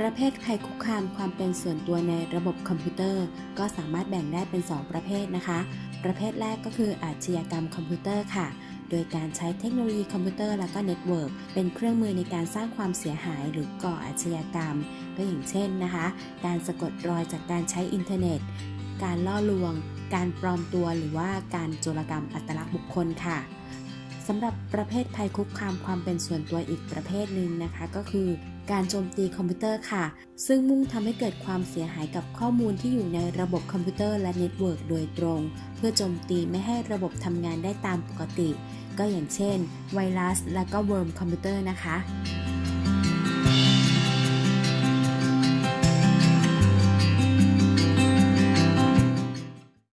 ประเภทภัยคุกคามความเป็นส่วนตัวในระบบคอมพิวเตอร์ ก็สามารถแบ่งได้เป็น 2 ประเภทนะคะ ประเภทแรกก็คืออาชญากรรมคอมพิวเตอร์ค่ะ โดยการใช้เทคโนโลยีคอมพิวเตอร์และก็ network เป็นเครื่องมือในการสร้างความเสียหายหรือก่ออาชญากรรม ก็อย่างเช่นนะคะ การสะกดรอยจากการใช้อินเทอร์เน็ต การล่อลวง การปลอมตัวหรือว่าการโจรกรรมอัตลักษณ์บุคคลค่ะ สำหรับประเภทภัยคุกคามความเป็นส่วนตัวอีกประเภทหนึ่งนะคะ ก็คือการโจมตีคอมพิวเตอร์ค่ะ ซึ่งมุ่งทำให้เกิดความเสียหายกับข้อมูลที่อยู่ในระบบคอมพิวเตอร์และ network โดยตรง เพื่อโจมตีไม่ให้ระบบทำงานได้ตามปกติ ก็อย่างเช่น ไวรัส และก็ worm คอมพิวเตอร์นะคะ